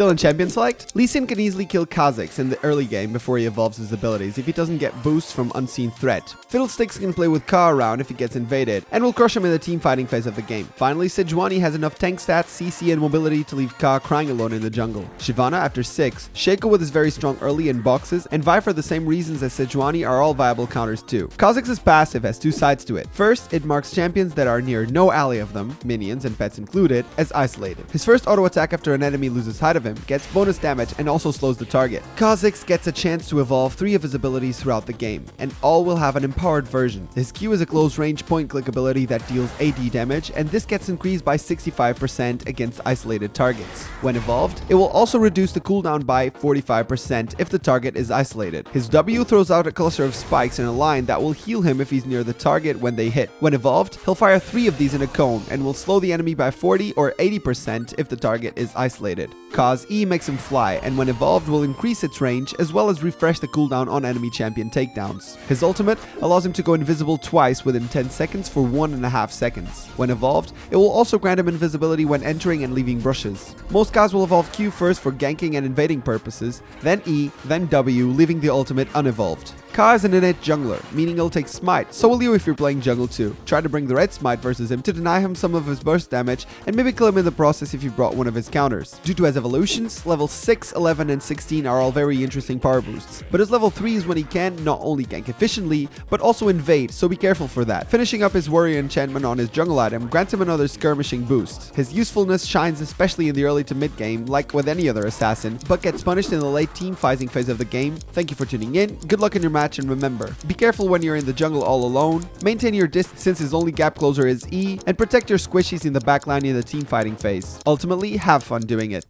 Still in Champion Select, Lee Sin can easily kill Kha'Zix in the early game before he evolves his abilities if he doesn't get boosts from Unseen Threat. Fiddlesticks can play with Ka around if he gets invaded, and will crush him in the team fighting phase of the game. Finally, Sejuani has enough tank stats, CC, and mobility to leave Ka crying alone in the jungle. Shyvana after 6, Shaco with his very strong early in boxes, and Vi for the same reasons as Sejuani are all viable counters too. Kha'Zix's passive has two sides to it. First, it marks champions that are near no ally of them, minions and pets included, as isolated. His first auto attack after an enemy loses sight of him gets bonus damage and also slows the target. Kha'Zix gets a chance to evolve three of his abilities throughout the game, and all will have an empowered version. His Q is a close range point click ability that deals AD damage, and this gets increased by 65% against isolated targets. When evolved, it will also reduce the cooldown by 45% if the target is isolated. His W throws out a cluster of spikes in a line that will heal him if he's near the target when they hit. When evolved, he'll fire three of these in a cone and will slow the enemy by 40 or 80% if the target is isolated. Ka's E makes him fly, and when evolved will increase its range as well as refresh the cooldown on enemy champion takedowns. His ultimate allows him to go invisible twice within 10 seconds for 1.5 seconds. When evolved, it will also grant him invisibility when entering and leaving brushes. Most guys will evolve Q first for ganking and invading purposes, then E, then W, leaving the ultimate unevolved. Ka is an innate jungler, meaning he'll take Smite, so will you if you're playing jungle too. Try to bring the red Smite versus him to deny him some of his burst damage, and maybe kill him in the process if you brought one of his counters. Due to his evolutions, level 6, 11, and 16 are all very interesting power boosts, but his level 3 is when he can not only gank efficiently, but also invade, so be careful for that. Finishing up his warrior enchantment on his jungle item grants him another skirmishing boost. His usefulness shines especially in the early to mid game, like with any other assassin, but gets punished in the late team fighting phase of the game. Thank you for tuning in, good luck in your match, and remember, be careful when you're in the jungle all alone, maintain your distance since his only gap closer is E, and protect your squishies in the backline in the teamfighting phase. Ultimately, have fun doing it.